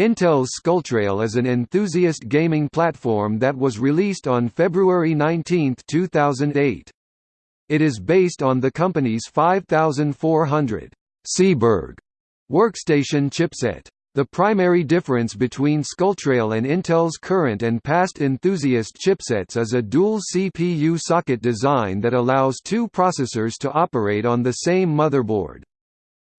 Intel's Skulltrail is an enthusiast gaming platform that was released on February 19, 2008. It is based on the company's 5400 Seaburg workstation chipset. The primary difference between Skulltrail and Intel's current and past enthusiast chipsets is a dual CPU socket design that allows two processors to operate on the same motherboard.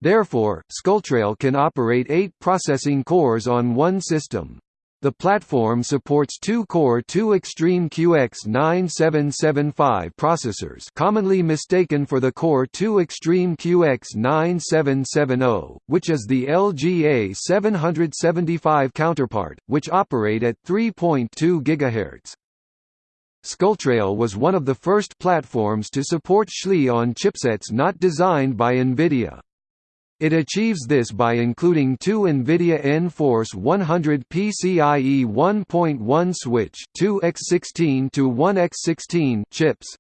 Therefore, Skulltrail can operate eight processing cores on one system. The platform supports two-core 2 Extreme QX9775 processors commonly mistaken for the Core 2 Extreme QX9770, which is the LGA 775 counterpart, which operate at 3.2 GHz. Skulltrail was one of the first platforms to support SLI on chipsets not designed by NVIDIA. It achieves this by including two NVIDIA nForce 100 PCIe 1.1 switch 2x16 to 1x16 chips.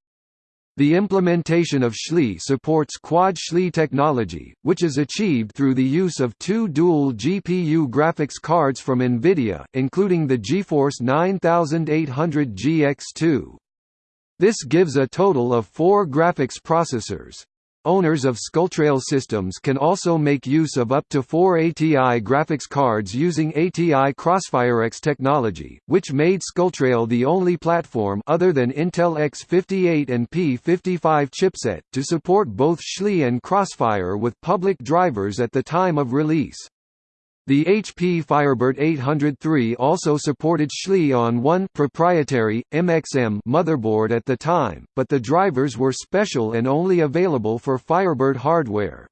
The implementation of SLI supports Quad SLI technology, which is achieved through the use of two dual GPU graphics cards from NVIDIA, including the GeForce 9800 GX2. This gives a total of four graphics processors. Owners of Skulltrail systems can also make use of up to four ATI graphics cards using ATI CrossfireX technology, which made Skulltrail the only platform other than Intel X58 and P55 chipset to support both SLI and Crossfire with public drivers at the time of release. The HP Firebird 803 also supported on one proprietary, MXM motherboard at the time, but the drivers were special and only available for Firebird hardware.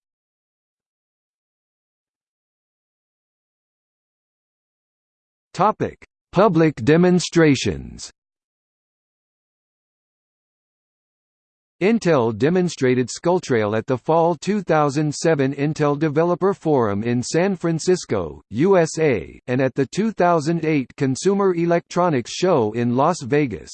Public demonstrations Intel demonstrated Skulltrail at the Fall 2007 Intel Developer Forum in San Francisco, USA, and at the 2008 Consumer Electronics Show in Las Vegas.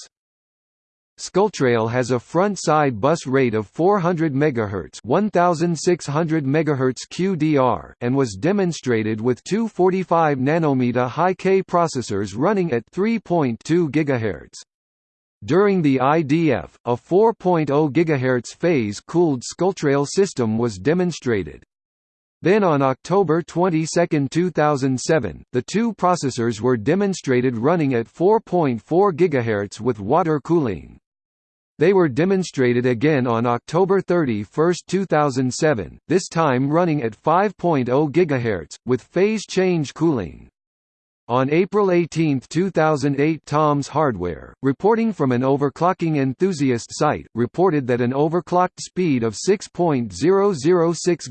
Skulltrail has a front-side bus rate of 400 MHz, 1600 MHz QDR, and was demonstrated with two 45 nanometer high-K processors running at 3.2 GHz. During the IDF, a 4.0 GHz phase-cooled Skulltrail system was demonstrated. Then on October 22, 2007, the two processors were demonstrated running at 4.4 GHz with water cooling. They were demonstrated again on October 31, 2007, this time running at 5.0 GHz, with phase change cooling. On April 18, 2008 Tom's Hardware, reporting from an overclocking enthusiast site, reported that an overclocked speed of 6.006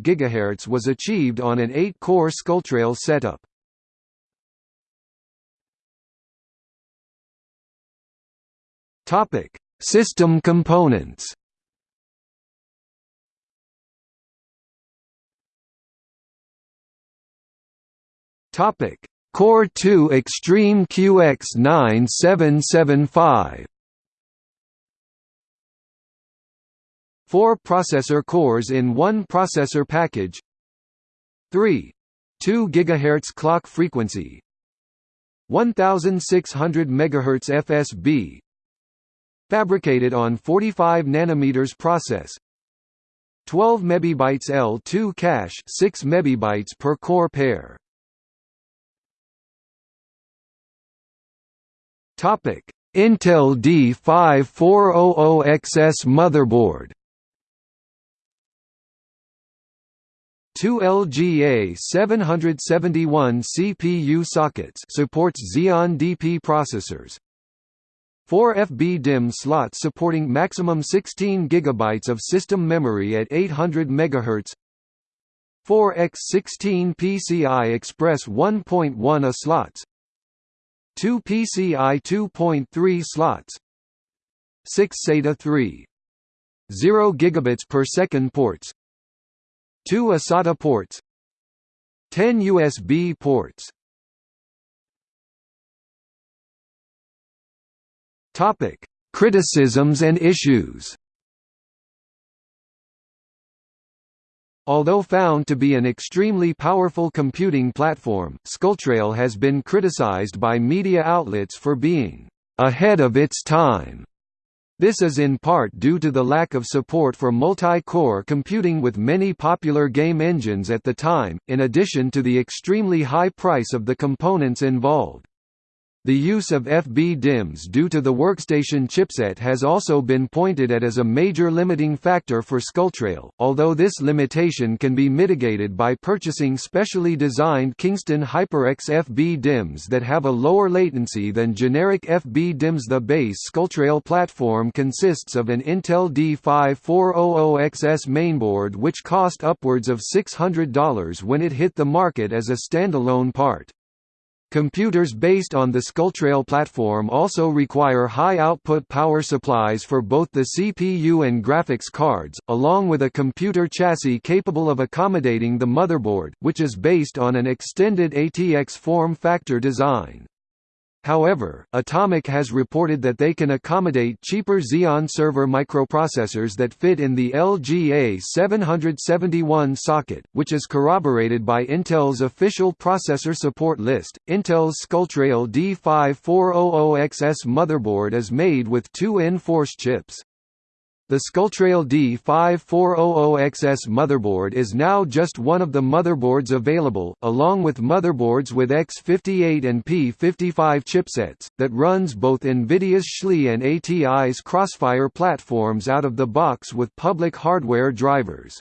GHz was achieved on an 8-core Skulltrail setup. System components Topic Core 2 Extreme QX9775 Four processor cores in one processor package. 3. 2 GHz clock frequency. 1600 MHz FSB Fabricated on 45 nanometers process. 12 MB L2 cache 6 MB per core pair Topic: Intel D5400XS motherboard. Two LGA 771 CPU sockets supports Xeon DP processors. 4 FB-DIMM slots supporting maximum 16 GB of system memory at 800 MHz. 4x16 PCI Express 1.1 A slots 2 PCI 2.3 slots 6 SATA 3 0 gigabits per second ports 2 eSATA ports 10 USB ports. Topic Criticisms and issues Although found to be an extremely powerful computing platform, Skulltrail has been criticized by media outlets for being ahead of its time. This is in part due to the lack of support for multi-core computing with many popular game engines at the time, in addition to the extremely high price of the components involved. The use of FB-DIMMs due to the workstation chipset has also been pointed at as a major limiting factor for Skulltrail, although this limitation can be mitigated by purchasing specially designed Kingston HyperX FB-DIMMs that have a lower latency than generic FB-DIMMs. The base Skulltrail platform consists of an Intel D5400XS mainboard which cost upwards of $600 when it hit the market as a standalone part. Computers based on the Skulltrail platform also require high-output power supplies for both the CPU and graphics cards, along with a computer chassis capable of accommodating the motherboard, which is based on an extended ATX form factor design. However, Atomic has reported that they can accommodate cheaper Xeon server microprocessors that fit in the LGA 771 socket, which is corroborated by Intel's official processor support list. Intel's Skulltrail D5400XS motherboard is made with two nForce chips. The Skulltrail D5400XS motherboard is now just one of the motherboards available, along with motherboards with X58 and P55 chipsets, that runs both NVIDIA's SLI and ATI's Crossfire platforms out of the box with public hardware drivers.